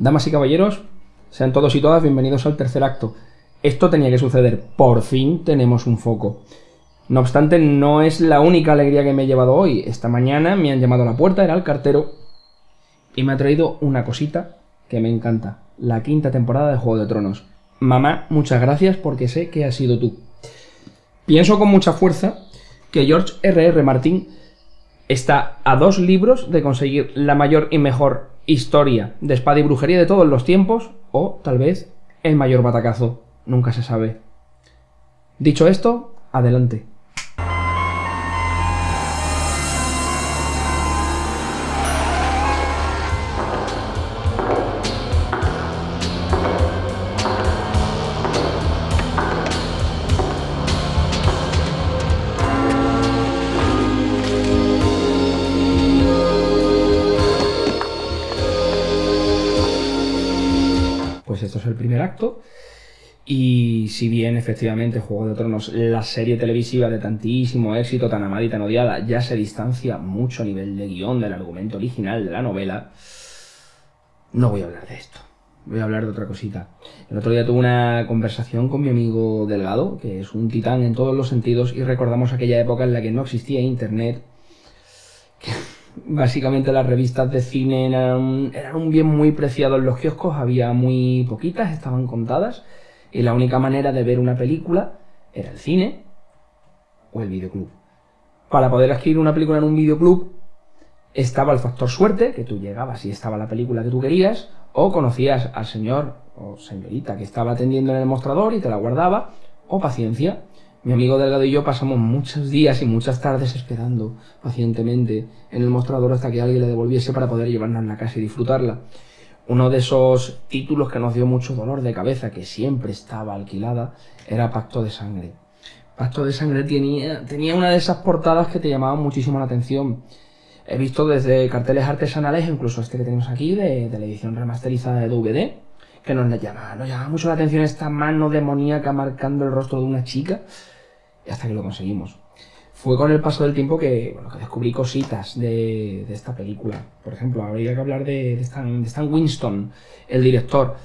Damas y caballeros, sean todos y todas bienvenidos al tercer acto. Esto tenía que suceder, por fin tenemos un foco. No obstante, no es la única alegría que me he llevado hoy. Esta mañana me han llamado a la puerta, era el cartero, y me ha traído una cosita que me encanta. La quinta temporada de Juego de Tronos. Mamá, muchas gracias porque sé que has sido tú. Pienso con mucha fuerza que George R.R. Martin está a dos libros de conseguir la mayor y mejor historia de espada y brujería de todos los tiempos, o tal vez el mayor batacazo, nunca se sabe. Dicho esto, adelante. Y si bien efectivamente Juego de Tronos, la serie televisiva de tantísimo éxito, tan amada y tan odiada, ya se distancia mucho a nivel de guion del argumento original de la novela, no voy a hablar de esto. Voy a hablar de otra cosita. El otro día tuve una conversación con mi amigo Delgado, que es un titán en todos los sentidos, y recordamos aquella época en la que no existía internet, Básicamente las revistas de cine eran, eran un bien muy preciado en los kioscos, había muy poquitas, estaban contadas, y la única manera de ver una película era el cine o el videoclub. Para poder adquirir una película en un videoclub estaba el factor suerte, que tú llegabas y estaba la película que tú querías, o conocías al señor o señorita que estaba atendiendo en el mostrador y te la guardaba, o paciencia, mi amigo Delgado y yo pasamos muchos días y muchas tardes esperando pacientemente en el mostrador hasta que alguien le devolviese para poder llevarnos a la casa y disfrutarla. Uno de esos títulos que nos dio mucho dolor de cabeza, que siempre estaba alquilada, era Pacto de Sangre. Pacto de Sangre tenía, tenía una de esas portadas que te llamaban muchísimo la atención. He visto desde carteles artesanales, incluso este que tenemos aquí, de, de la edición remasterizada de DVD, que nos llama, nos llama mucho la atención esta mano demoníaca marcando el rostro de una chica y hasta que lo conseguimos. Fue con el paso del tiempo que, bueno, que descubrí cositas de, esta película. Por ejemplo, habría que hablar de, de Stan Winston, el director.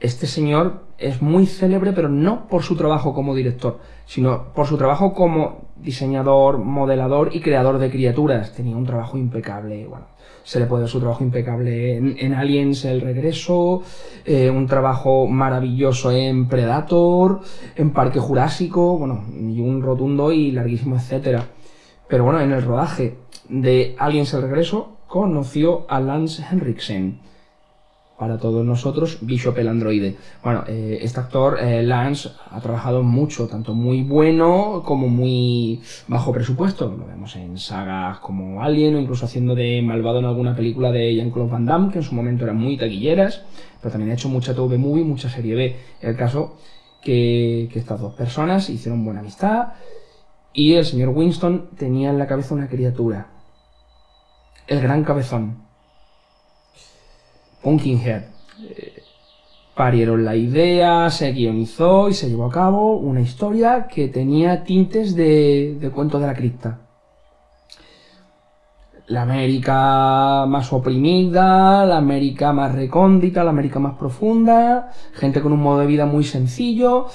Este señor es muy célebre, pero no por su trabajo como director, sino por su trabajo como diseñador, modelador y creador de criaturas. Tenía un trabajo impecable. Bueno, se le puede ver su trabajo impecable en, en Aliens El Regreso, eh, un trabajo maravilloso en Predator, en Parque Jurásico, bueno, y un rotundo y larguísimo etcétera. Pero bueno, en el rodaje de Aliens El Regreso conoció a Lance Henriksen para todos nosotros, Bishop el androide. Bueno, eh, este actor, eh, Lance, ha trabajado mucho, tanto muy bueno como muy bajo presupuesto. Lo vemos en sagas como Alien o incluso haciendo de malvado en alguna película de Jean-Claude Van Damme, que en su momento eran muy taquilleras, pero también ha hecho mucha TV movie, mucha serie B. El caso que, que estas dos personas hicieron buena amistad y el señor Winston tenía en la cabeza una criatura. El gran cabezón Pumpkinhead. Eh, parieron la idea, se guionizó y se llevó a cabo una historia que tenía tintes de, de cuento de la cripta. La América más oprimida, la América más recóndita, la América más profunda, gente con un modo de vida muy sencillo,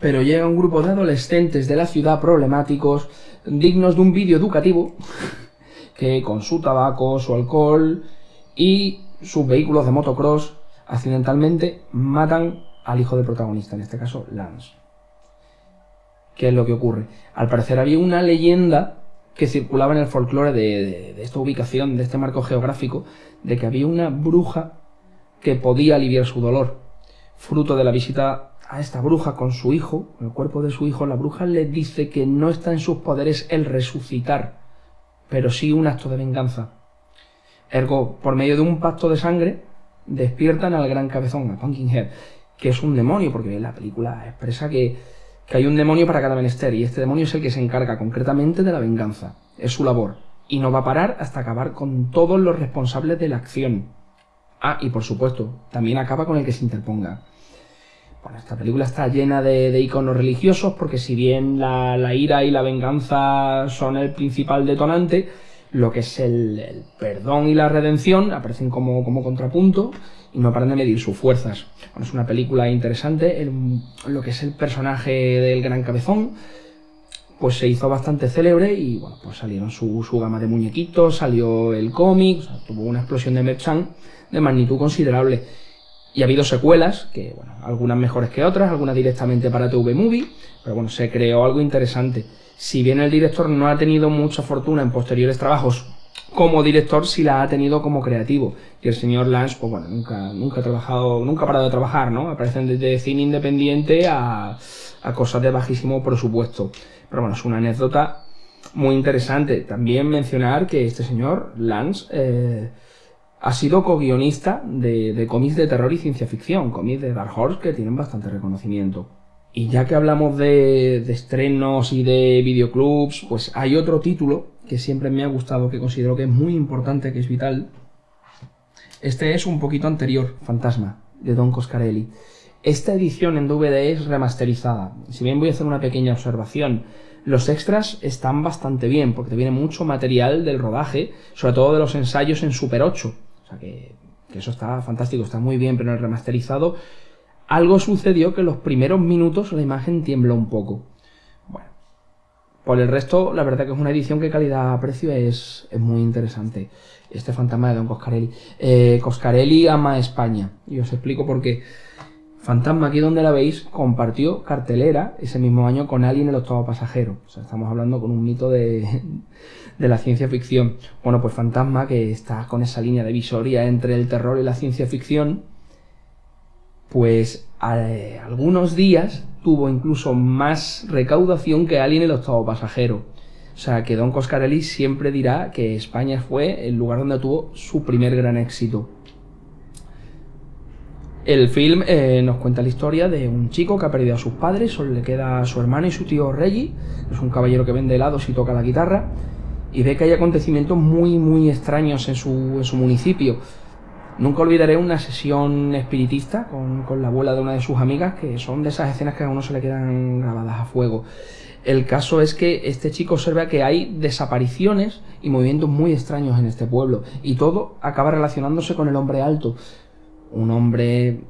pero llega un grupo de adolescentes de la ciudad problemáticos, dignos de un vídeo educativo, que con su tabaco, su alcohol y sus vehículos de motocross accidentalmente matan al hijo del protagonista, en este caso Lance. ¿Qué es lo que ocurre? Al parecer había una leyenda que circulaba en el folclore de, de, esta ubicación, de este marco geográfico, de que había una bruja que podía aliviar su dolor. Fruto de la visita a esta bruja con su hijo, el cuerpo de su hijo, la bruja le dice que no está en sus poderes el resucitar, pero sí un acto de venganza. Ergo, por medio de un pacto de sangre, despiertan al gran cabezón, a Pumpkinhead, que es un demonio, porque la película expresa que, que hay un demonio para cada menester, y este demonio es el que se encarga concretamente de la venganza. Es su labor. Y no va a parar hasta acabar con todos los responsables de la acción. Ah, y por supuesto, también acaba con el que se interponga. Bueno, esta película está llena de, de iconos religiosos, porque si bien la, la ira y la venganza son el principal detonante, lo que es el, perdón y la redención, aparecen como, como contrapunto y no paran de medir sus fuerzas. Bueno, es una película interesante, lo que es el personaje del gran cabezón, pues se hizo bastante célebre y bueno, pues salieron su, su gama de muñequitos, salió el cómic, tuvo una explosión de merchan de magnitud considerable. Y ha habido secuelas, que bueno, algunas mejores que otras, algunas directamente para TV Movie, pero bueno, se creó algo interesante. Si bien el director no ha tenido mucha fortuna en posteriores trabajos como director, sí la ha tenido como creativo. Y el señor Lance, pues bueno, nunca, nunca ha trabajado, nunca ha parado de trabajar, ¿no? Aparecen desde cine independiente a, cosas de bajísimo presupuesto. Pero bueno, es una anécdota muy interesante. También mencionar que este señor, Lance, eh, ha sido co-guionista de, de cómics de terror y ciencia ficción, cómics de Dark Horse que tienen bastante reconocimiento. Y ya que hablamos de, de estrenos y de videoclubs, pues hay otro título que siempre me ha gustado, que considero que es muy importante, que es vital. Este es un poquito anterior, Fantasma, de Don Coscarelli. Esta edición en DVD es remasterizada. Si bien voy a hacer una pequeña observación, los extras están bastante bien, porque te viene mucho material del rodaje, sobre todo de los ensayos en Super 8. O sea que, eso está fantástico, está muy bien, pero en el remasterizado algo sucedió que en los primeros minutos la imagen tiembla un poco. Bueno, por el resto, la verdad que es una edición que calidad-precio es, es muy interesante. Este fantasma de Don Coscarelli. Eh, Coscarelli ama España. Y os explico por qué. Fantasma, aquí donde la veis, compartió cartelera ese mismo año con Alien el octavo pasajero. O sea, estamos hablando con un mito de, de la ciencia ficción. Bueno, pues Fantasma, que está con esa línea de visoría entre el terror y la ciencia ficción, pues eh, algunos días tuvo incluso más recaudación que Alien el octavo pasajero. O sea, que Don Coscarelli siempre dirá que España fue el lugar donde tuvo su primer gran éxito. El film eh, nos cuenta la historia de un chico que ha perdido a sus padres, solo le queda a su hermano y su tío Reggie, es un caballero que vende helados y toca la guitarra, y ve que hay acontecimientos muy, muy extraños en su, en su municipio. Nunca olvidaré una sesión espiritista con, con, la abuela de una de sus amigas, que son de esas escenas que a uno se le quedan grabadas a fuego. El caso es que este chico observa que hay desapariciones y movimientos muy extraños en este pueblo, y todo acaba relacionándose con el hombre alto un hombre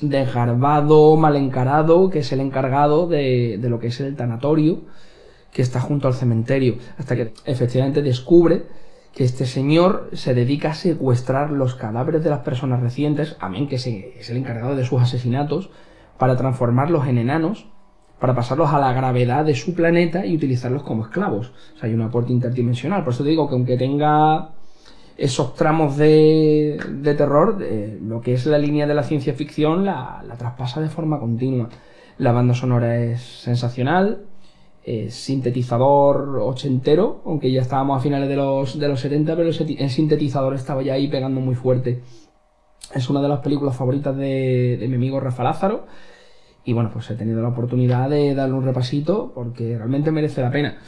desgarbado, mal encarado, que es el encargado de, de, lo que es el tanatorio, que está junto al cementerio, hasta que efectivamente descubre que este señor se dedica a secuestrar los cadáveres de las personas recientes, amén que es el encargado de sus asesinatos, para transformarlos en enanos, para pasarlos a la gravedad de su planeta y utilizarlos como esclavos. O sea, hay un aporte interdimensional. Por eso te digo que aunque tenga esos tramos de, de terror, lo que es la línea de la ciencia ficción, la, traspasa de forma continua. La banda sonora es sensacional, es sintetizador ochentero, aunque ya estábamos a finales de los, de los 70, pero el sintetizador estaba ya ahí pegando muy fuerte. Es una de las películas favoritas de, de mi amigo Rafa Lázaro. Y bueno, pues he tenido la oportunidad de darle un repasito porque realmente merece la pena.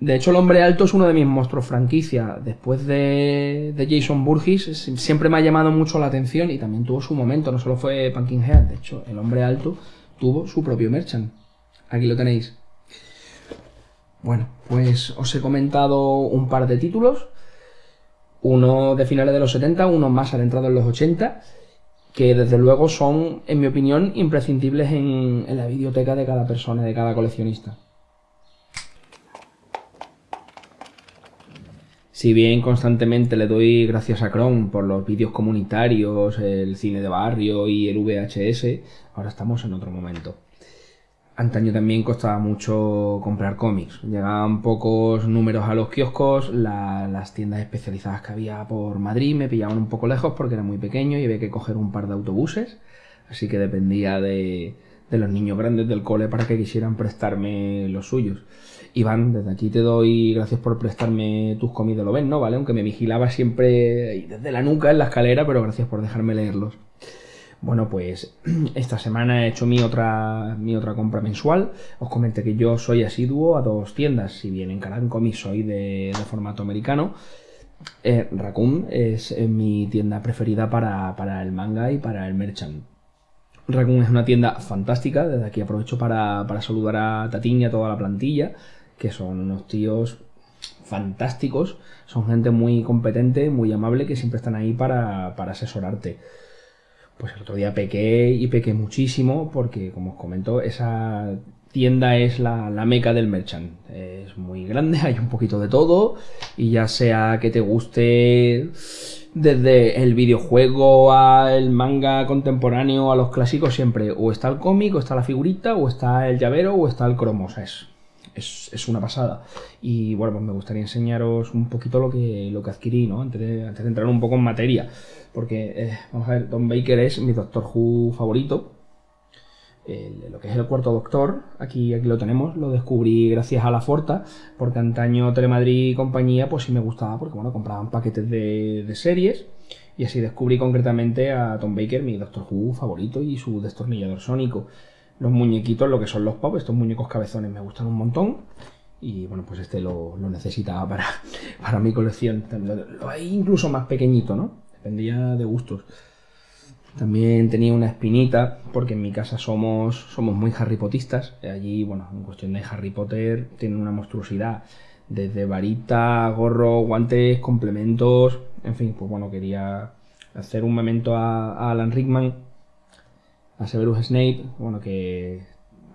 De hecho, el hombre alto es uno de mis monstruos franquicia. Después de, de, Jason Burgess, siempre me ha llamado mucho la atención y también tuvo su momento. No solo fue Pumpkinhead, de hecho, el hombre alto tuvo su propio merchant. Aquí lo tenéis. Bueno, pues os he comentado un par de títulos. Uno de finales de los 70, uno más adentrado en los 80, que desde luego son, en mi opinión, imprescindibles en, en la biblioteca de cada persona, de cada coleccionista. Si bien constantemente le doy gracias a Chrome por los vídeos comunitarios, el cine de barrio y el VHS, ahora estamos en otro momento. Antaño también costaba mucho comprar cómics. Llegaban pocos números a los kioscos, la, las tiendas especializadas que había por Madrid me pillaban un poco lejos porque era muy pequeño y había que coger un par de autobuses. Así que dependía de, de los niños grandes del cole para que quisieran prestarme los suyos. Iván, desde aquí te doy gracias por prestarme tus cómics de lo ven, ¿no? ¿Vale? Aunque me vigilaba siempre desde la nuca en la escalera, pero gracias por dejarme leerlos. Bueno, pues esta semana he hecho mi otra, mi otra compra mensual. Os comenté que yo soy asiduo a dos tiendas. Si bien en Caran Comics soy de, de, formato americano, eh, Raccoon es eh, mi tienda preferida para, para el manga y para el merchant. Raccoon es una tienda fantástica. Desde aquí aprovecho para, para saludar a Tatín y a toda la plantilla, que son unos tíos fantásticos, son gente muy competente, muy amable, que siempre están ahí para, para asesorarte. Pues el otro día pequé y pequé muchísimo porque, como os comento, esa tienda es la, la, meca del merchant. Es muy grande, hay un poquito de todo y ya sea que te guste desde el videojuego al manga contemporáneo a los clásicos siempre o está el cómic o está la figurita o está el llavero o está el cromo. Es, una pasada. Y bueno, pues me gustaría enseñaros un poquito lo que, lo que adquirí, ¿no? Antes de, antes de entrar un poco en materia. Porque, eh, vamos a ver, Don Baker es mi Doctor Who favorito lo que es el cuarto doctor, aquí, aquí lo tenemos, lo descubrí gracias a la Forta, porque antaño Telemadrid y compañía, pues sí me gustaba, porque bueno, compraban paquetes de, series, y así descubrí concretamente a Tom Baker, mi Doctor Who favorito, y su destornillador sónico. Los muñequitos, lo que son los pop, estos muñecos cabezones me gustan un montón, y bueno, pues este lo, necesitaba para, para mi colección. Lo hay incluso más pequeñito, ¿no? Dependía de gustos. También tenía una espinita, porque en mi casa somos, somos muy Harry Potistas. Allí, bueno, en cuestión de Harry Potter, tienen una monstruosidad. Desde varita, gorro, guantes, complementos. En fin, pues bueno, quería hacer un momento a, Alan Rickman, a Severus Snape, bueno, que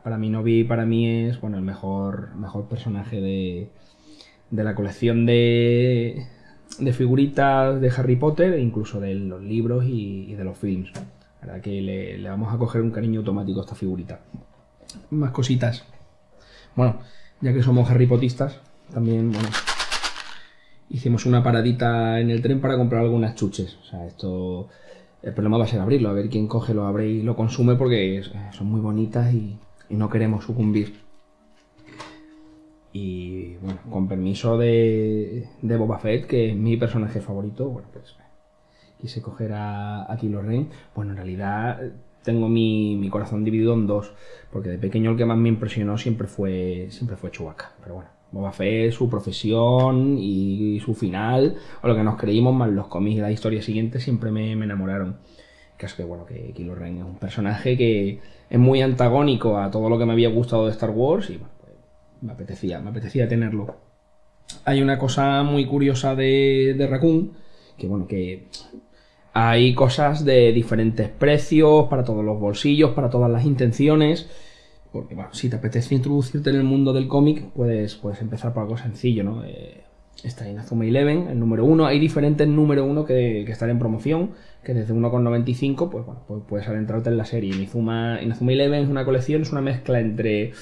para mi novia y para mí es bueno, el mejor, mejor personaje de, de la colección de, de figuritas de Harry Potter, e incluso de los libros y, de los films. La verdad que le, vamos a coger un cariño automático a esta figurita. Más cositas. Bueno, ya que somos Harry Potistas, también, bueno, hicimos una paradita en el tren para comprar algunas chuches. O sea, esto... El problema va a ser abrirlo, a ver quién coge, lo abre y lo consume porque son muy bonitas y no queremos sucumbir. Y bueno, con permiso de, de Boba Fett, que es mi personaje favorito, bueno, pues quise coger a, a Kylo Ren. Bueno, en realidad tengo mi, mi, corazón dividido en dos, porque de pequeño el que más me impresionó siempre fue, siempre fue Chewbacca. Pero bueno, Boba Fett, su profesión y su final, o lo que nos creímos, más los cómics y la historia siguiente, siempre me, me enamoraron. Caso que bueno, que Kylo Ren es un personaje que es muy antagónico a todo lo que me había gustado de Star Wars y bueno, me apetecía, me apetecía tenerlo. Hay una cosa muy curiosa de, de Raccoon, que bueno, que hay cosas de diferentes precios, para todos los bolsillos, para todas las intenciones. Porque bueno, si te apetece introducirte en el mundo del cómic, puedes, puedes empezar por algo sencillo, ¿no? Eh, está Inazuma Eleven, el número 1. Hay diferentes número 1 que, que, están en promoción, que desde 1,95 pues, bueno, pues puedes adentrarte en la serie. Inazuma, Inazuma Eleven es una colección, es una mezcla entre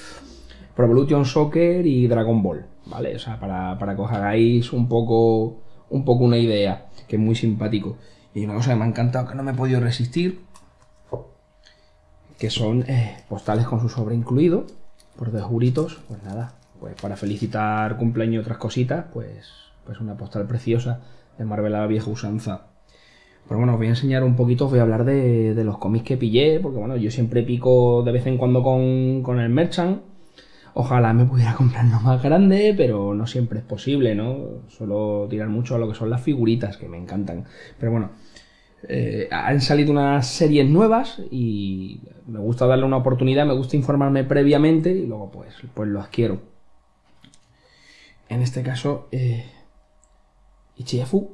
Pro Evolution Soccer y Dragon Ball, ¿vale? O sea, para, para que os hagáis un poco, un poco una idea, que es muy simpático. Y una cosa que me ha encantado, que no me he podido resistir, que son eh, postales con su sobre incluido, por dos juritos, pues nada, pues para felicitar cumpleaños y otras cositas, pues, pues una postal preciosa de Marvel vieja usanza. Pero bueno, os voy a enseñar un poquito, os voy a hablar de, de, los cómics que pillé, porque bueno, yo siempre pico de vez en cuando con, con el Merchant, Ojalá me pudiera comprar más grande, pero no siempre es posible, ¿no? Suelo tirar mucho a lo que son las figuritas, que me encantan. Pero bueno, eh, han salido unas series nuevas y me gusta darle una oportunidad, me gusta informarme previamente y luego pues, pues lo adquiero. En este caso, eh, Ichiyafu,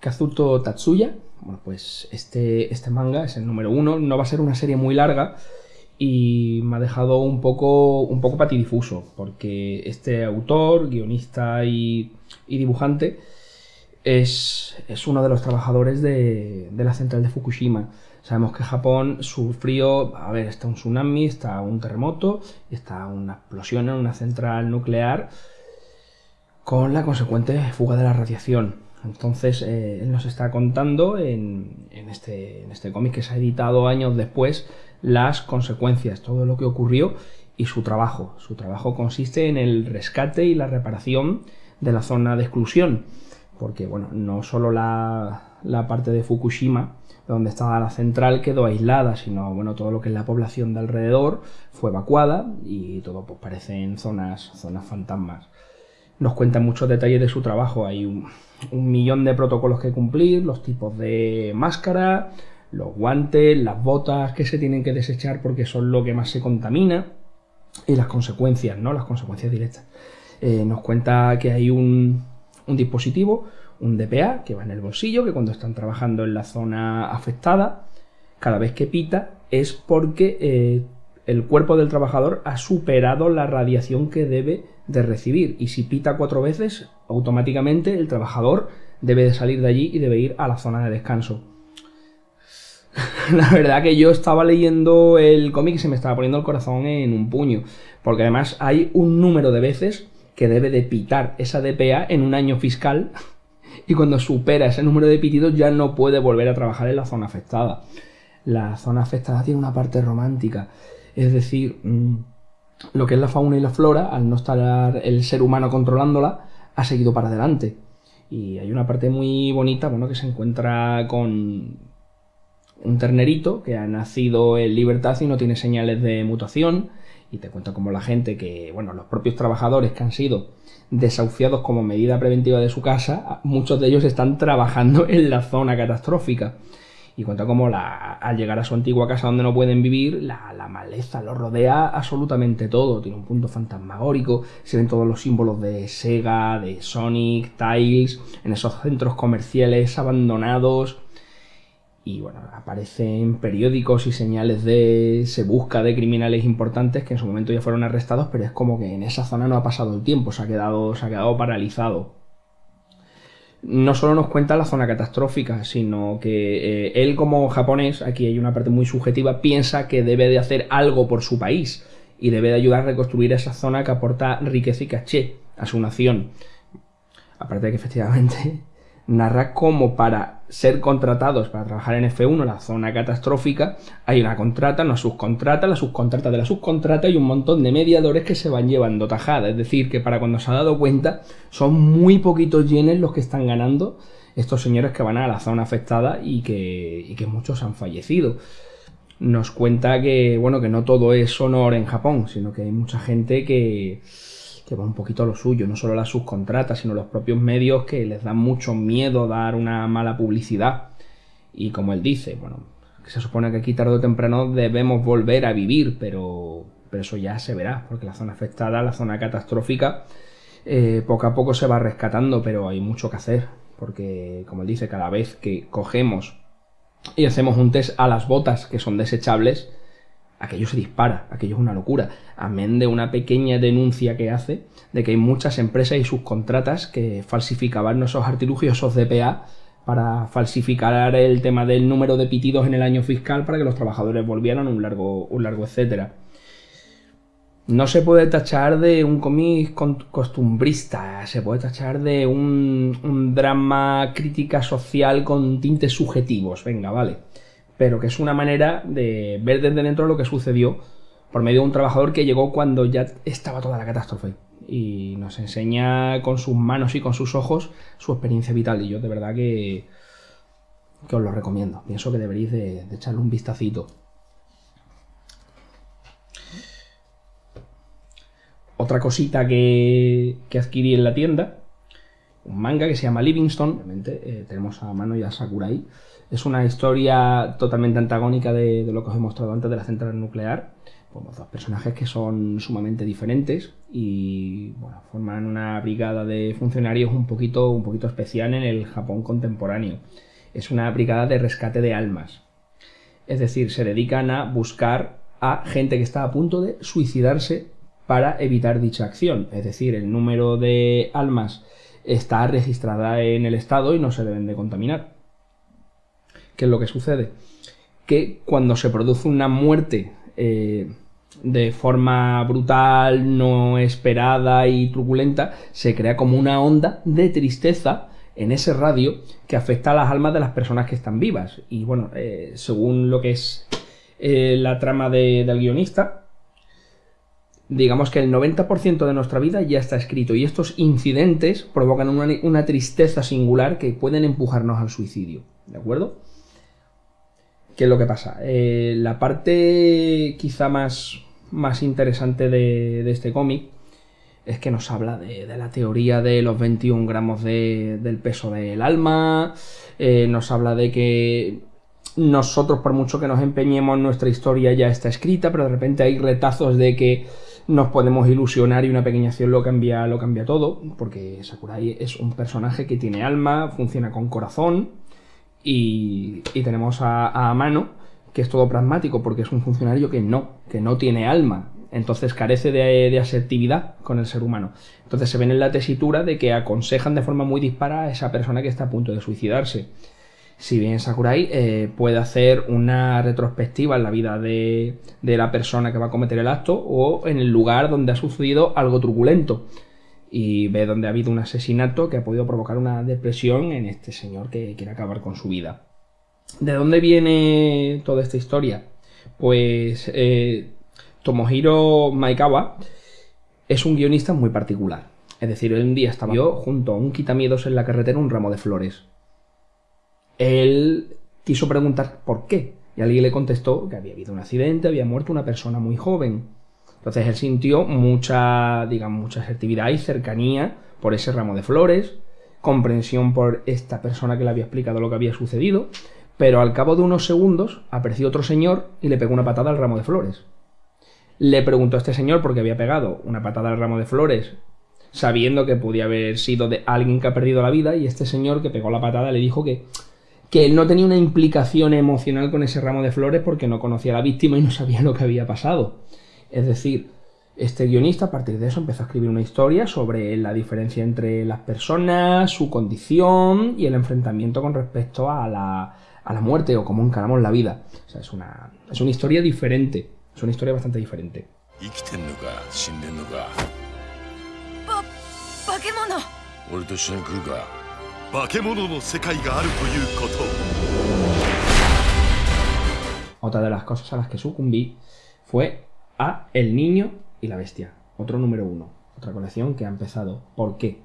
Kazuto Tatsuya. Bueno, pues este, este manga es el número uno, no va a ser una serie muy larga y me ha dejado un poco, un poco patidifuso, porque este autor, guionista y, dibujante es, uno de los trabajadores de, la central de Fukushima. Sabemos que Japón sufrió, a ver, está un tsunami, está un terremoto, está una explosión en una central nuclear con la consecuente fuga de la radiación. Entonces, eh, él nos está contando en, en este, en este cómic que se ha editado años después las consecuencias, todo lo que ocurrió y su trabajo. Su trabajo consiste en el rescate y la reparación de la zona de exclusión, porque bueno, no solo la, la parte de Fukushima, donde estaba la central, quedó aislada, sino bueno, todo lo que es la población de alrededor fue evacuada y todo pues parecen zonas, zonas fantasmas. Nos cuenta muchos detalles de su trabajo, hay un, un millón de protocolos que cumplir, los tipos de máscara, los guantes, las botas que se tienen que desechar porque son lo que más se contamina y las consecuencias, ¿no? Las consecuencias directas. Eh, nos cuenta que hay un, dispositivo, un DPA, que va en el bolsillo, que cuando están trabajando en la zona afectada, cada vez que pita es porque eh, el cuerpo del trabajador ha superado la radiación que debe de recibir. Y si pita cuatro veces, automáticamente el trabajador debe de salir de allí y debe ir a la zona de descanso. la verdad que yo estaba leyendo el cómic y se me estaba poniendo el corazón en un puño. Porque además hay un número de veces que debe de pitar esa DPA en un año fiscal. Y cuando supera ese número de pitidos ya no puede volver a trabajar en la zona afectada. La zona afectada tiene una parte romántica. Es decir, mm, lo que es la fauna y la flora, al no estar el ser humano controlándola, ha seguido para adelante. Y hay una parte muy bonita, bueno, que se encuentra con un ternerito que ha nacido en libertad y no tiene señales de mutación. Y te cuenta como la gente que, bueno, los propios trabajadores que han sido desahuciados como medida preventiva de su casa, muchos de ellos están trabajando en la zona catastrófica y cuenta cómo la, al llegar a su antigua casa donde no pueden vivir, la, maleza lo rodea absolutamente todo. Tiene un punto fantasmagórico, se ven todos los símbolos de Sega, de Sonic, Tiles, en esos centros comerciales abandonados. Y bueno, aparecen periódicos y señales de. se busca de criminales importantes que en su momento ya fueron arrestados, pero es como que en esa zona no ha pasado el tiempo, se ha quedado, se ha quedado paralizado no solo nos cuenta la zona catastrófica, sino que eh, él como japonés, aquí hay una parte muy subjetiva, piensa que debe de hacer algo por su país y debe de ayudar a reconstruir esa zona que aporta riqueza y caché a su nación. Aparte de que efectivamente narra cómo para ser contratados para trabajar en F1, la zona catastrófica, hay una contrata, una subcontrata, la subcontrata de la subcontrata y un montón de mediadores que se van llevando tajada. Es decir, que para cuando se ha dado cuenta, son muy poquitos yenes los que están ganando estos señores que van a la zona afectada y que, y que muchos han fallecido. Nos cuenta que, bueno, que no todo es honor en Japón, sino que hay mucha gente que, que va un poquito a lo suyo, no solo las subcontratas, sino los propios medios que les dan mucho miedo dar una mala publicidad. Y como él dice, bueno, se supone que aquí tarde o temprano debemos volver a vivir, pero, pero eso ya se verá, porque la zona afectada, la zona catastrófica, eh, poco a poco se va rescatando, pero hay mucho que hacer, porque como él dice, cada vez que cogemos y hacemos un test a las botas que son desechables, aquello se dispara, aquello es una locura. Amén de una pequeña denuncia que hace de que hay muchas empresas y sus contratas que falsificaban esos artilugios, esos DPA, para falsificar el tema del número de pitidos en el año fiscal para que los trabajadores volvieran un largo, un largo etcétera. No se puede tachar de un cómic costumbrista, se puede tachar de un, un drama crítica social con tintes subjetivos, venga, vale pero que es una manera de ver desde dentro lo que sucedió por medio de un trabajador que llegó cuando ya estaba toda la catástrofe y nos enseña con sus manos y con sus ojos su experiencia vital y yo de verdad que, que os lo recomiendo. Pienso que deberéis de, echarle un vistacito. Otra cosita que, que adquirí en la tienda, un manga que se llama Livingston, obviamente eh, tenemos a mano y a Sakurai, es una historia totalmente antagónica de, lo que os he mostrado antes de la central nuclear. Pues dos personajes que son sumamente diferentes y bueno, forman una brigada de funcionarios un poquito, un poquito especial en el Japón contemporáneo. Es una brigada de rescate de almas. Es decir, se dedican a buscar a gente que está a punto de suicidarse para evitar dicha acción. Es decir, el número de almas está registrada en el Estado y no se deben de contaminar. ¿Qué es lo que sucede? Que cuando se produce una muerte eh, de forma brutal, no esperada y truculenta, se crea como una onda de tristeza en ese radio que afecta a las almas de las personas que están vivas. Y bueno, eh, según lo que es eh, la trama del guionista, digamos que el 90% de nuestra vida ya está escrito y estos incidentes provocan una, una, tristeza singular que pueden empujarnos al suicidio. ¿De acuerdo? ¿Qué es lo que pasa? Eh, la parte quizá más, más interesante de, este cómic es que nos habla de, la teoría de los 21 gramos del peso del alma, eh, nos habla de que nosotros por mucho que nos empeñemos nuestra historia ya está escrita, pero de repente hay retazos de que nos podemos ilusionar y una pequeña acción lo cambia, lo cambia todo, porque Sakurai es un personaje que tiene alma, funciona con corazón, y, tenemos a, a Amano, que es todo pragmático, porque es un funcionario que no, que no tiene alma, entonces carece de, de, asertividad con el ser humano. Entonces se ven en la tesitura de que aconsejan de forma muy dispara a esa persona que está a punto de suicidarse. Si bien Sakurai eh, puede hacer una retrospectiva en la vida de, de, la persona que va a cometer el acto o en el lugar donde ha sucedido algo truculento y ve donde ha habido un asesinato que ha podido provocar una depresión en este señor que quiere acabar con su vida. ¿De dónde viene toda esta historia? Pues eh, Tomohiro Maekawa es un guionista muy particular. Es decir, un día estaba yo junto a un quitamiedos en la carretera un ramo de flores. Él quiso preguntar por qué. Y alguien le contestó que había habido un accidente, había muerto una persona muy joven. Entonces él sintió mucha, digamos, mucha asertividad y cercanía por ese ramo de flores, comprensión por esta persona que le había explicado lo que había sucedido, pero al cabo de unos segundos apareció otro señor y le pegó una patada al ramo de flores le preguntó a este señor por qué había pegado una patada al ramo de flores, sabiendo que podía haber sido de alguien que ha perdido la vida, y este señor que pegó la patada le dijo que, que él no tenía una implicación emocional con ese ramo de flores porque no conocía a la víctima y no sabía lo que había pasado. Es decir, este guionista a partir de eso empezó a escribir una historia sobre la diferencia entre las personas, su condición y el enfrentamiento con respecto a la, a la muerte o cómo encaramos la vida. O sea, es una, es una historia diferente. Es una historia bastante diferente. Otra de las cosas a las que sucumbí fue a El Niño y la Bestia, otro número uno, otra colección que ha empezado. ¿Por qué?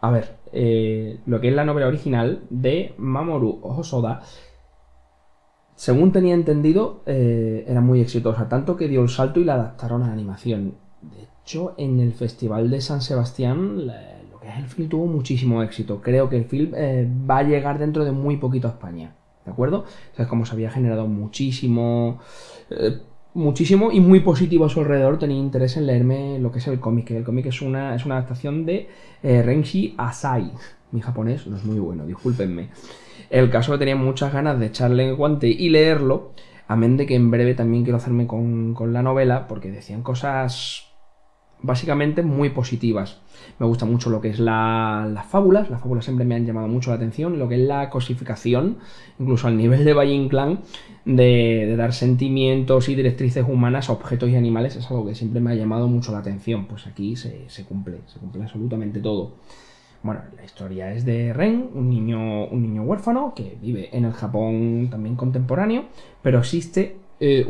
A ver, eh, lo que es la novela original de Mamoru Hosoda según tenía entendido, eh, era muy exitosa, tanto que dio el salto y la adaptaron a animación. De hecho, en el Festival de San Sebastián, el film tuvo muchísimo éxito. Creo que el film eh, va a llegar dentro de muy poquito a España. ¿De acuerdo? O sea, como se había generado muchísimo. Eh, muchísimo y muy positivo a su alrededor, tenía interés en leerme lo que es el cómic. El cómic es una, es una adaptación de Renshi Asai. Mi japonés no es muy bueno, discúlpenme. El caso que tenía muchas ganas de echarle el guante y leerlo, amén de que en breve también quiero hacerme con, la novela, porque decían cosas básicamente muy positivas. Me gusta mucho lo que es las fábulas, las fábulas siempre me han llamado mucho la atención, lo que es la cosificación, incluso al nivel de Valle Inclán, de, dar sentimientos y directrices humanas a objetos y animales, es algo que siempre me ha llamado mucho la atención. Pues aquí se, se cumple, se cumple absolutamente todo. Bueno, la historia es de Ren, un niño, un niño huérfano que vive en el Japón también contemporáneo, pero existe eh,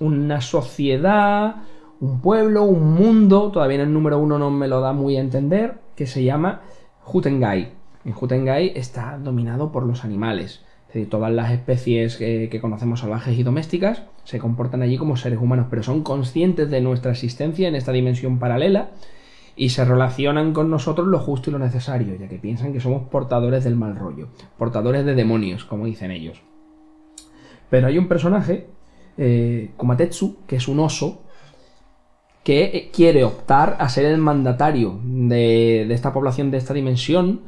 una sociedad, un pueblo, un mundo, todavía en el número uno no me lo da muy a entender, que se llama Jutengai. En Jutengai está dominado por los animales. Es decir, todas las especies que, que conocemos salvajes y domésticas se comportan allí como seres humanos, pero son conscientes de nuestra existencia en esta dimensión paralela y se relacionan con nosotros lo justo y lo necesario, ya que piensan que somos portadores del mal rollo, portadores de demonios, como dicen ellos. Pero hay un personaje, eh, Kumatetsu, que es un oso, que eh, quiere optar a ser el mandatario de, esta población, de esta dimensión,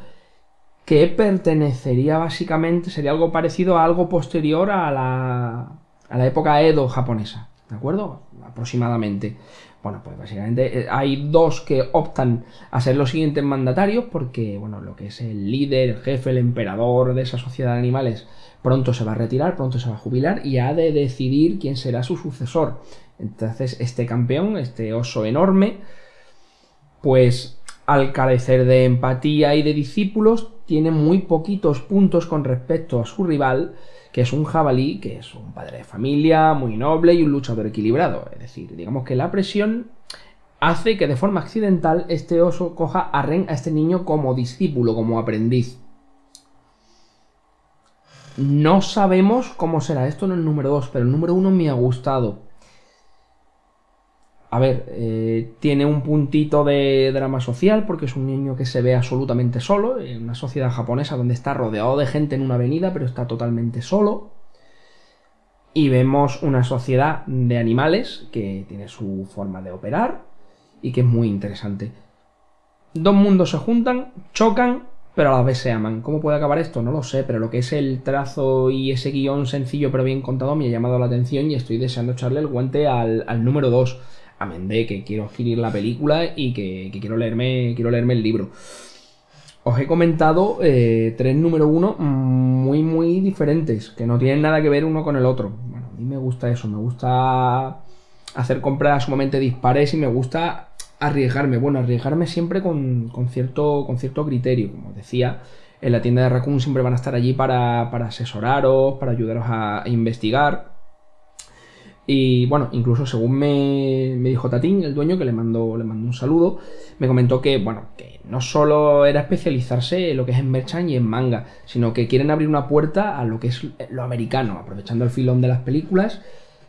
que pertenecería básicamente, sería algo parecido a algo posterior a la, a la época Edo japonesa, ¿de acuerdo? Aproximadamente. Bueno, pues básicamente eh, hay dos que optan a ser los siguientes mandatarios porque, bueno, lo que es el líder, el jefe, el emperador de esa sociedad de animales pronto se va a retirar, pronto se va a jubilar y ha de decidir quién será su sucesor. Entonces, este campeón, este oso enorme, pues al carecer de empatía y de discípulos, tiene muy poquitos puntos con respecto a su rival, que es un jabalí, que es un padre de familia, muy noble y un luchador equilibrado. Es decir, digamos que la presión hace que de forma accidental este oso coja a Ren, a este niño, como discípulo, como aprendiz. No sabemos cómo será esto en el número 2, pero el número 1 me ha gustado a ver, eh, tiene un puntito de drama social porque es un niño que se ve absolutamente solo en una sociedad japonesa donde está rodeado de gente en una avenida pero está totalmente solo. y vemos una sociedad de animales que tiene su forma de operar y que es muy interesante. Dos mundos se juntan, chocan, pero a la vez se aman. ¿Cómo puede acabar esto? No lo sé, pero lo que es el trazo y ese guion sencillo pero bien contado me ha llamado la atención y estoy deseando echarle el guante al, número 2. A Mendé, que quiero adquirir la película y que, quiero, leerme, quiero leerme el libro. Os he comentado eh, tres número uno muy, muy diferentes, que no tienen nada que ver uno con el otro. Bueno, a mí me gusta eso, me gusta hacer compras sumamente dispares y me gusta arriesgarme. Bueno, arriesgarme siempre con, cierto, con cierto criterio. Como decía, en la tienda de Raccoon siempre van a estar allí para, asesoraros, para ayudaros a, investigar. Y bueno, incluso según me, dijo Tatín, el dueño, que le mandó, le mandó un saludo, me comentó que, bueno, que no solo era especializarse en lo que es en merchant y en manga, sino que quieren abrir una puerta a lo que es lo americano, aprovechando el filón de las películas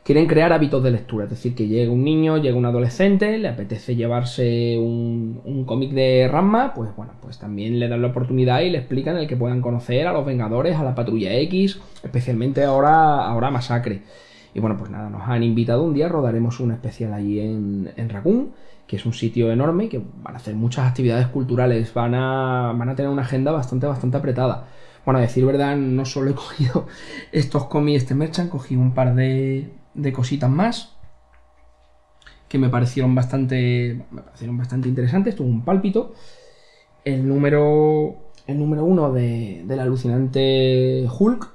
quieren crear hábitos de lectura, es decir, que llega un niño, llega un adolescente, le apetece llevarse un, cómic de Ramma, pues bueno, pues también le dan la oportunidad y le explican el que puedan conocer a los Vengadores, a la Patrulla X, especialmente ahora, ahora Masacre. Y bueno, pues nada, nos han invitado un día, rodaremos un especial allí en, en Raccoon, que es un sitio enorme y que van a hacer muchas actividades culturales, van a, van a tener una agenda bastante, bastante apretada. Bueno, a decir verdad, no solo he cogido estos cómics, este merchant, cogí un par de, de cositas más que me parecieron bastante, me parecieron bastante interesantes. Tuvo un pálpito. El número, el número uno de, del alucinante Hulk,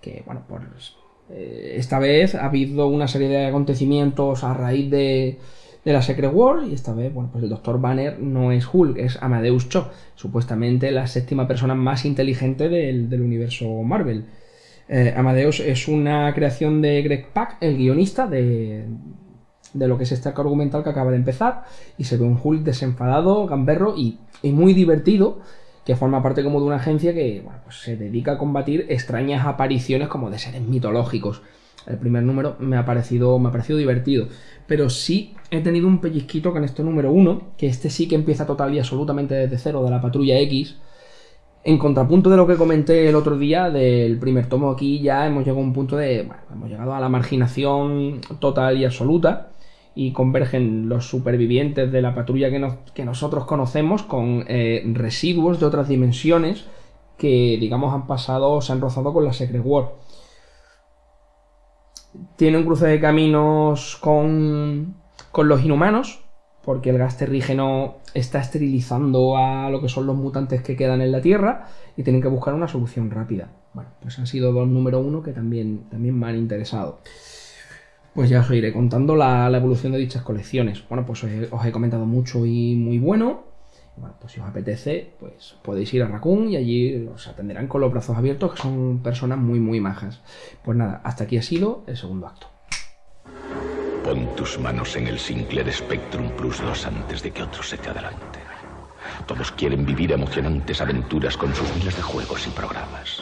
que bueno, pues esta vez ha habido una serie de acontecimientos a raíz de, de la Secret War y esta vez, bueno, pues el Dr. Banner no es Hulk, es Amadeus Cho, supuestamente la séptima persona más inteligente del, del universo Marvel. Eh, Amadeus es una creación de Greg Pak, el guionista de, lo que es este arco argumental que acaba de empezar, y se ve un Hulk desenfadado, gamberro y, muy divertido, que forma parte como de una agencia que pues se dedica a combatir extrañas apariciones como de seres mitológicos. El primer número me ha parecido, me ha parecido divertido, pero sí he tenido un pellizquito con este número 1, que este sí que empieza total y absolutamente desde cero de la Patrulla X, en contrapunto de lo que comenté el otro día del primer tomo, aquí ya hemos llegado a un punto de. Bueno, hemos llegado a la marginación total y absoluta. Y convergen los supervivientes de la patrulla que, nosotros conocemos con eh, residuos de otras dimensiones que, digamos, han pasado, se han rozado con la Secret War. Tiene un cruce de caminos con, con los inhumanos, porque el gas terrígeno está esterilizando a lo que son los mutantes que quedan en la Tierra y tienen que buscar una solución rápida. Bueno, pues han sido dos número uno que también, también me han interesado. Pues ya os iré contando la, evolución de dichas colecciones. Bueno, pues os he, comentado mucho y muy bueno. Bueno, pues si os apetece, pues podéis ir a Raccoon y allí os atenderán con los brazos abiertos, que son personas muy, muy majas. Pues nada, hasta aquí ha sido el segundo acto. Pon tus manos en el Sinclair Spectrum Plus 2 antes de que otro se te adelante. Todos quieren vivir emocionantes aventuras con sus miles de juegos y programas.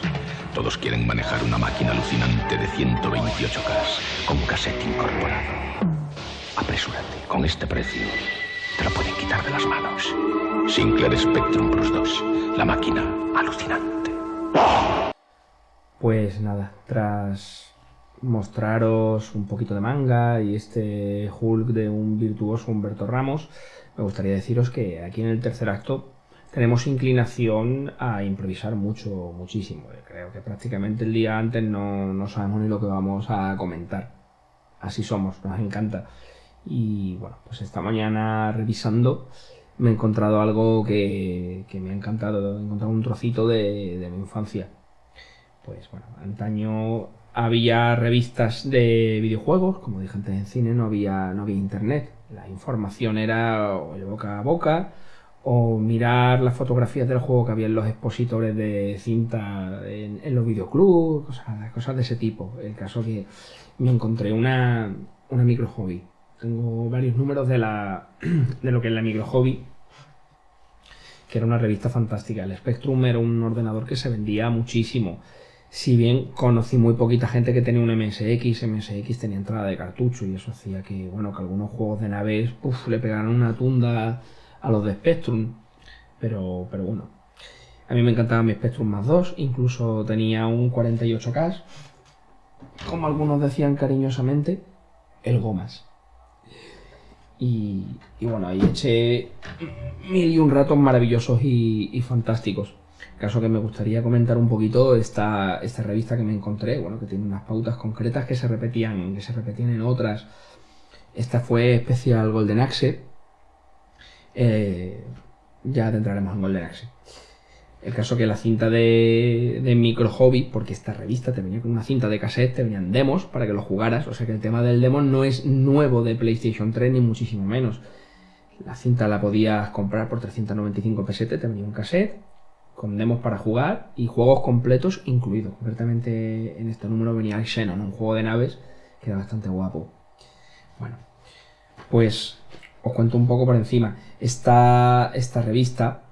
Todos quieren manejar una máquina alucinante de 128K con cassette incorporado. Apresúrate, con este precio te lo pueden quitar de las manos. Sinclair Spectrum Plus 2, la máquina alucinante. Pues nada, tras mostraros un poquito de manga y este Hulk de un virtuoso Humberto Ramos, me gustaría deciros que aquí en el tercer acto tenemos inclinación a improvisar mucho, muchísimo. Creo que prácticamente el día antes no, sabemos ni lo que vamos a comentar. Así somos, nos encanta. Y bueno, pues esta mañana revisando me he encontrado algo que, me ha encantado. He encontrado un trocito de, de mi infancia. Pues bueno, antaño había revistas de videojuegos, como dije antes en cine, no había, no había internet. La información era de boca a boca, o mirar las fotografías del juego que había en los expositores de cinta en, los videoclubs, cosas, cosas, de ese tipo. El caso que me encontré una, una micro hobby. Tengo varios números de, la, de lo que es la micro hobby, que era una revista fantástica. El Spectrum era un ordenador que se vendía muchísimo si bien conocí muy poquita gente que tenía un MSX, MSX tenía entrada de cartucho y eso hacía que, bueno, que algunos juegos de naves le pegaran una tunda a los de Spectrum. Pero, pero bueno, a mí me encantaba mi Spectrum más 2, incluso tenía un 48K como algunos decían cariñosamente, el Gomas. Y, bueno, ahí eché mil y un ratos maravillosos y, fantásticos. Caso que me gustaría comentar un poquito esta, esta revista que me encontré, bueno, que tiene unas pautas concretas que se repetían, que se repetían en otras. Esta fue especial Golden Axe. Eh, ya entraremos en Golden Axe. El caso que la cinta de, de Micro Hobby, porque esta revista te venía con una cinta de cassette, te venían demos para que lo jugaras, o sea que el tema del demo no es nuevo de PlayStation 3 ni muchísimo menos. La cinta la podías comprar por 395 pesetes, te venía un cassette con demos para jugar y juegos completos incluidos. Concretamente en este número venía el Xenon, un juego de naves que era bastante guapo. Bueno, pues os cuento un poco por encima. Esta, esta revista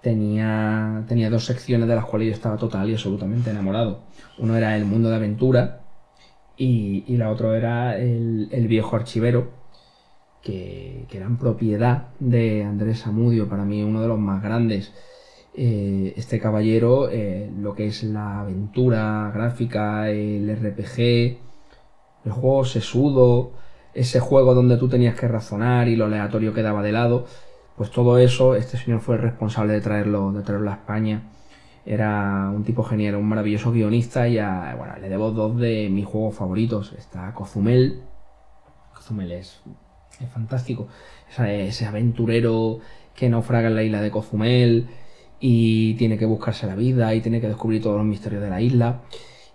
tenía, tenía dos secciones de las cuales yo estaba total y absolutamente enamorado. Uno era el mundo de aventura y, la otra era el, viejo archivero, que, que, eran propiedad de Andrés Amudio, para mí uno de los más grandes. Eh, este caballero, eh, lo que es la aventura gráfica, el RPG, el juego sesudo, ese juego donde tú tenías que razonar y lo aleatorio quedaba de lado, pues todo eso, este señor fue el responsable de traerlo, de traerlo a España. Era un tipo genial, un maravilloso guionista y bueno, le debo dos de mis juegos favoritos. Está Cozumel. Cozumel es, es fantástico. ese aventurero que naufraga en la isla de Cozumel y tiene que buscarse la vida y tiene que descubrir todos los misterios de la isla.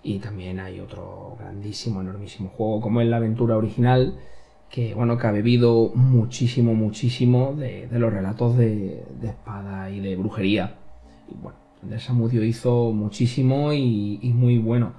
Y también hay otro grandísimo, enormísimo juego como es la aventura original que bueno, que ha bebido muchísimo, muchísimo de, los relatos de, espada y de brujería. Y bueno, Andrés Samudio hizo muchísimo y, muy bueno.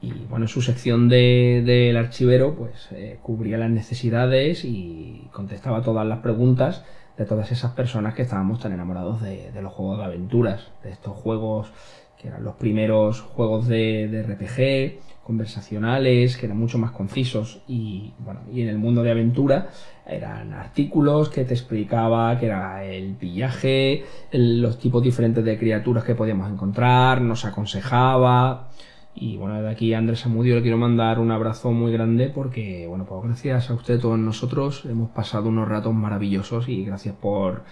Y bueno, su sección del archivero pues eh, cubría las necesidades y contestaba todas las preguntas de todas esas personas que estábamos tan enamorados de, los juegos de aventuras, de estos juegos que eran los primeros juegos de, de RPG, conversacionales, que eran mucho más concisos y, bueno, y en el mundo de aventura eran artículos que te explicaba que era el pillaje, los tipos diferentes de criaturas que podíamos encontrar, nos aconsejaba y bueno, de aquí a Andrés Amudio le quiero mandar un abrazo muy grande porque, bueno, pues gracias a usted, todos nosotros, hemos pasado unos ratos maravillosos y gracias por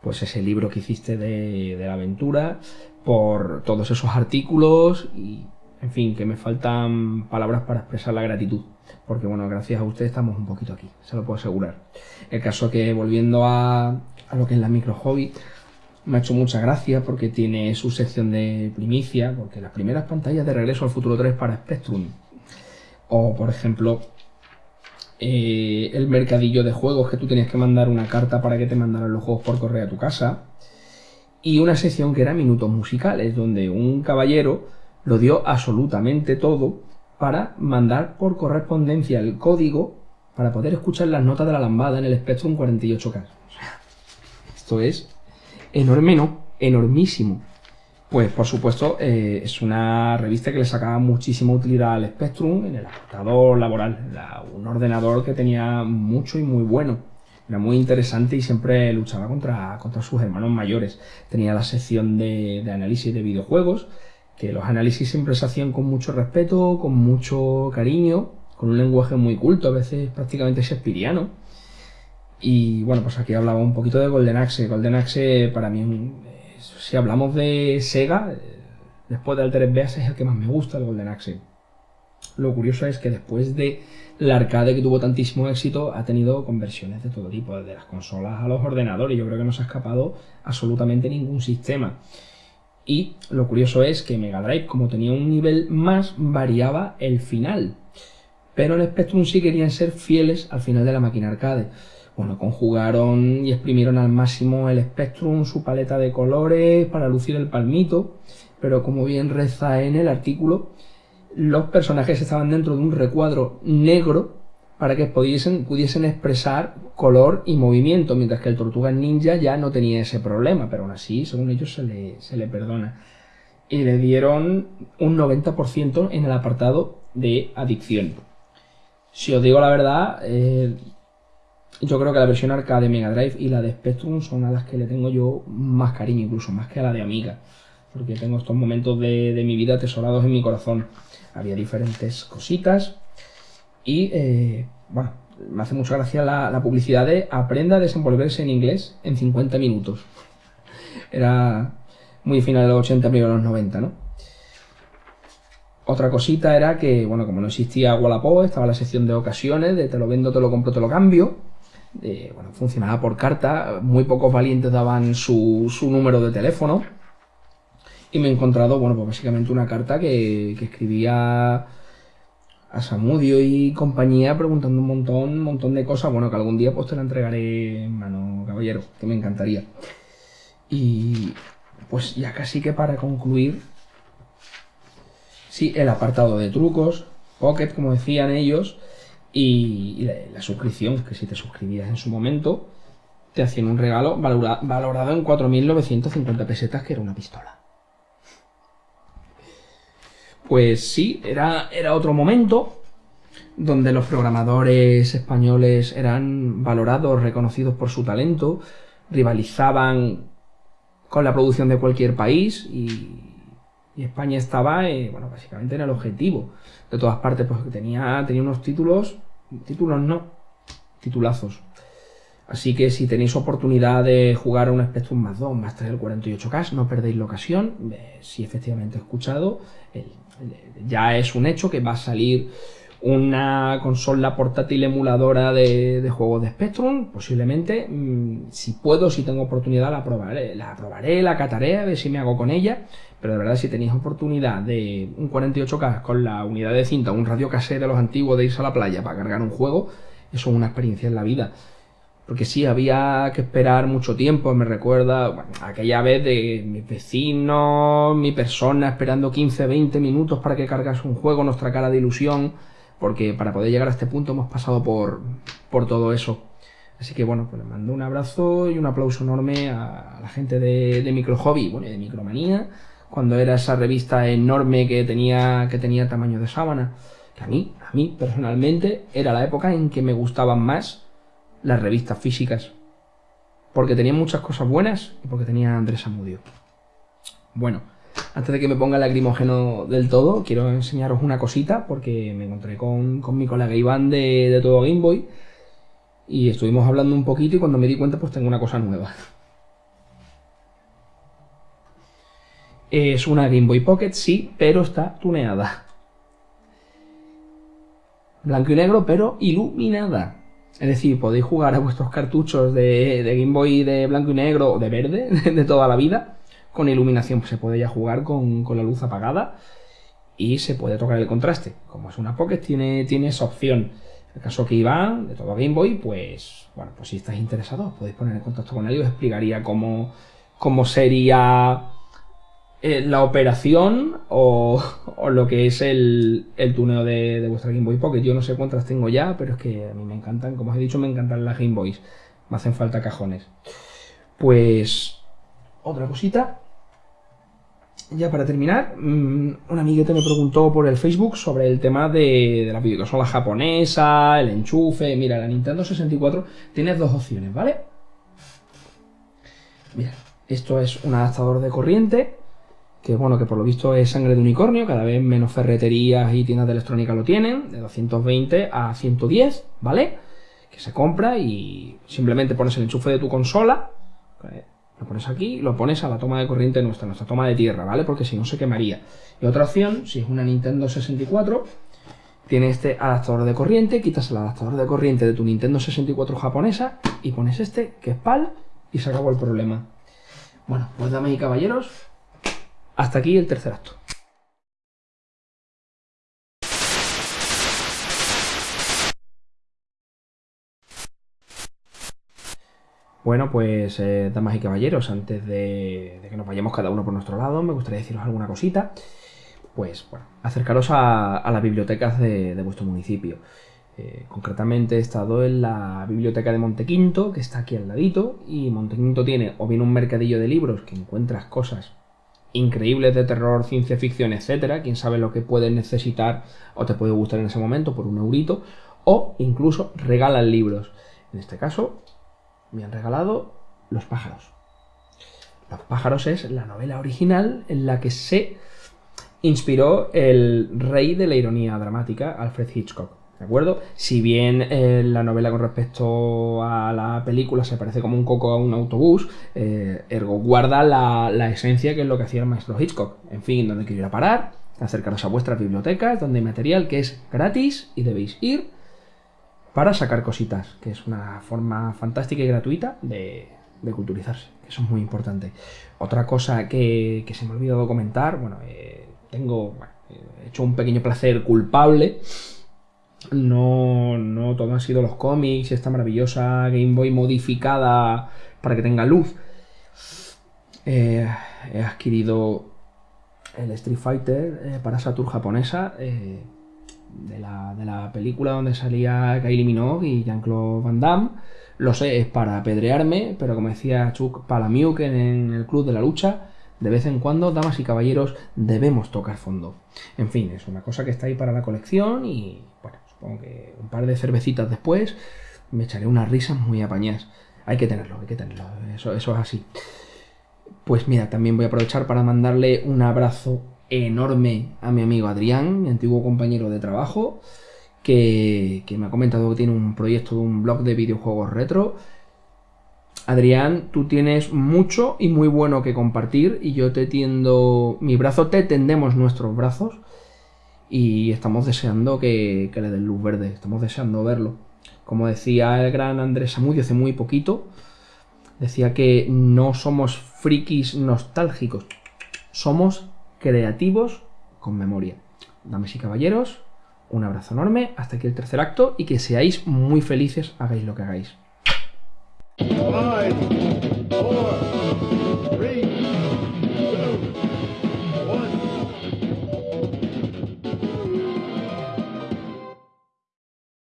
pues ese libro que hiciste de, de la aventura, por todos esos artículos y en fin, que me faltan palabras para expresar la gratitud. Porque bueno, gracias a usted estamos un poquito aquí, se lo puedo asegurar. El caso que volviendo a, a lo que es la micro hobby, me ha hecho mucha gracia porque tiene su sección de primicia, porque las primeras pantallas de regreso al futuro 3 para Spectrum. O por ejemplo, eh, el mercadillo de juegos que tú tenías que mandar una carta para que te mandaran los juegos por correo a tu casa. Y una sección que era minutos musicales, donde un caballero lo dio absolutamente todo para mandar por correspondencia el código para poder escuchar las notas de la lambada en el Spectrum 48K. Esto es enorme, ¿no? Enormísimo. Pues por supuesto eh, es una revista que le sacaba muchísima utilidad al Spectrum en el adaptador laboral. Un ordenador que tenía mucho y muy bueno. Era muy interesante y siempre luchaba contra, contra sus hermanos mayores. Tenía la sección de, de análisis de videojuegos, que los análisis siempre se hacían con mucho respeto, con mucho cariño, con un lenguaje muy culto, a veces prácticamente shakespeariano. Y bueno, pues aquí hablaba un poquito de Golden Axe. Golden Axe para mí, si hablamos de Sega, eh, después de Altered Beast es el que más me gusta, el Golden Axe. Lo curioso es que después de la arcade que tuvo tantísimo éxito, ha tenido conversiones de todo tipo, desde las consolas a los ordenadores. Yo creo que no se ha escapado absolutamente ningún sistema. Y lo curioso es que Mega Drive, como tenía un nivel más, variaba el final. Pero en Spectrum sí querían ser fieles al final de la máquina arcade. Bueno, conjugaron y exprimieron al máximo el Spectrum, su paleta de colores para lucir el palmito. Pero como bien reza en el artículo, los personajes estaban dentro de un recuadro negro para que pudiesen, pudiesen expresar color y movimiento, mientras que el Tortuga Ninja ya no tenía ese problema, pero aún así, según ellos, se le, se le perdona. Y le dieron un 90% en el apartado de adicción. Si os digo la verdad, eh, yo creo que la versión arcade de Mega Drive y la de Spectrum son a las que le tengo yo más cariño, incluso más que a la de Amiga. porque tengo estos momentos de, de mi vida atesorados en mi corazón. Había diferentes cositas y, eh, bueno, me hace mucha gracia la, publicidad de aprenda a desenvolverse en inglés en 50 minutos. Era muy final de los 80, primero de los 90, ¿no? Otra cosita era que, bueno, como no existía Wallapop, estaba la sección de ocasiones, de te lo vendo, te lo compro, te lo cambio. Bueno, funcionaba por carta, muy pocos valientes daban su, su, número de teléfono. Y me he encontrado, bueno, pues básicamente una carta que, que escribía a Samudio y compañía preguntando un montón, un montón de cosas, bueno, que algún día pues te la entregaré en mano, caballero, que me encantaría. Y pues ya casi que para concluir, sí, el apartado de trucos, Pocket, como decían ellos, y, la, suscripción, que si te suscribías en su momento, te hacían un regalo valora, valorado en 4.950 pesetas, que era una pistola. Pues sí, era, era otro momento donde los programadores españoles eran valorados, reconocidos por su talento, rivalizaban con la producción de cualquier país y, y España estaba, eh, bueno, básicamente en el objetivo. De todas partes, pues tenía, tenía unos títulos, títulos no, titulazos. Así que si tenéis oportunidad de jugar a un Spectrum más 2, más 3 el 48K, no perdéis la ocasión. Eh, si efectivamente he escuchado, ya es un hecho que va a salir una consola portátil emuladora de, de juegos de Spectrum, posiblemente. Mmm, si puedo, si tengo oportunidad, la probaré, la probaré, la cataré, a ver si me hago con ella. Pero de verdad, si tenéis oportunidad de un 48K con la unidad de cinta, un radio cassette de los antiguos de irse a la playa para cargar un juego, eso es una experiencia en la vida porque sí, había que esperar mucho tiempo, me recuerda aquella vez de mis vecinos, mi persona esperando 15, 20 minutos para que cargase un juego, nuestra cara de ilusión, porque para poder llegar a este punto hemos pasado por, por todo eso. Así que bueno, pues les mando un abrazo y un aplauso enorme a la gente de, de Micro Hobby, bueno, y de Micromanía, cuando era esa revista enorme que tenía, que tenía tamaño de sábana, que a mí, a mí personalmente, era la época en que me gustaban más las revistas físicas. Porque tenía muchas cosas buenas y porque tenía a Andrés Amudio. Bueno, antes de que me ponga lacrimógeno del todo, quiero enseñaros una cosita porque me encontré con, con mi colega Iván de, de Todo Game Boy y estuvimos hablando un poquito y cuando me di cuenta pues tengo una cosa nueva. Es una Game Boy Pocket, sí, pero está tuneada. Blanco y negro, pero iluminada. Es decir, podéis jugar a vuestros cartuchos de, Game Boy de blanco y negro o de verde de toda la vida. Con iluminación se puede ya jugar con, con, la luz apagada y se puede tocar el contraste. Como es una Pocket, tiene, tiene esa opción. En el caso que Iván, de todo Game Boy, pues bueno, pues si estáis interesados, podéis poner en contacto con él y os explicaría cómo, cómo sería eh, la operación o, o, lo que es el, el tuneo de, de, vuestra Game Boy Pocket. Yo no sé cuántas tengo ya, pero es que a mí me encantan, como os he dicho, me encantan las Game Boys. Me hacen falta cajones. Pues, otra cosita. Ya para terminar, mmm, un amiguete me preguntó por el Facebook sobre el tema de, de la videoconsola japonesa, el enchufe. Mira, la Nintendo 64 tiene dos opciones, ¿vale? Mira, esto es un adaptador de corriente que bueno, que por lo visto es sangre de unicornio, cada vez menos ferreterías y tiendas de electrónica lo tienen, de 220 a 110, ¿vale? Que se compra y simplemente pones el enchufe de tu consola, lo pones aquí, lo pones a la toma de corriente nuestra, nuestra toma de tierra, ¿vale? Porque si no se quemaría. Y otra opción, si es una Nintendo 64, tiene este adaptador de corriente, quitas el adaptador de corriente de tu Nintendo 64 japonesa y pones este, que es PAL, y se acabó el problema. Bueno, pues damas y caballeros, hasta aquí el tercer acto. Bueno, pues, eh, damas y caballeros, antes de, que nos vayamos cada uno por nuestro lado, me gustaría deciros alguna cosita. Pues, bueno, acercaros a, las bibliotecas de, de vuestro municipio. Eh, concretamente he estado en la biblioteca de Montequinto, que está aquí al ladito, y Montequinto tiene o bien un mercadillo de libros que encuentras cosas increíbles de terror, ciencia ficción, etcétera. Quién sabe lo que puedes necesitar o te puede gustar en ese momento por un eurito. O incluso regalan libros. En este caso, me han regalado Los pájaros. Los pájaros es la novela original en la que se inspiró el rey de la ironía dramática, Alfred Hitchcock. ¿De acuerdo? Si bien eh, la novela con respecto a la película se parece como un coco a un autobús, eh, ergo guarda la, esencia que es lo que hacía el maestro Hitchcock. En fin, donde quiero ir a parar, acercaros a vuestras bibliotecas, donde hay material que es gratis y debéis ir para sacar cositas, que es una forma fantástica y gratuita de, culturizarse, que eso es muy importante. Otra cosa que, se me ha olvidado comentar, bueno, eh, tengo hecho un pequeño placer culpable no, no todo han sido los cómics, esta maravillosa Game Boy modificada para que tenga luz. Eh, he adquirido el Street Fighter eh, para Saturn japonesa eh, de, la, película donde salía Kylie Minogue y Jean-Claude Van Damme. Lo sé, es para apedrearme, pero como decía Chuck Palamiuk en el Club de la Lucha, de vez en cuando, damas y caballeros, debemos tocar fondo. En fin, es una cosa que está ahí para la colección y, bueno, aunque un par de cervecitas después me echaré unas risas muy apañadas. Hay que tenerlo, hay que tenerlo, eso, eso es así. Pues mira, también voy a aprovechar para mandarle un abrazo enorme a mi amigo Adrián, mi antiguo compañero de trabajo, que, que me ha comentado que tiene un proyecto de un blog de videojuegos retro. Adrián, tú tienes mucho y muy bueno que compartir y yo te tiendo mi brazo, te tendemos nuestros brazos y estamos deseando que, le den luz verde, estamos deseando verlo. Como decía el gran Andrés Samudio hace muy poquito, decía que no somos frikis nostálgicos, somos creativos con memoria. Dames y caballeros, un abrazo enorme, hasta aquí el tercer acto y que seáis muy felices, hagáis lo que hagáis.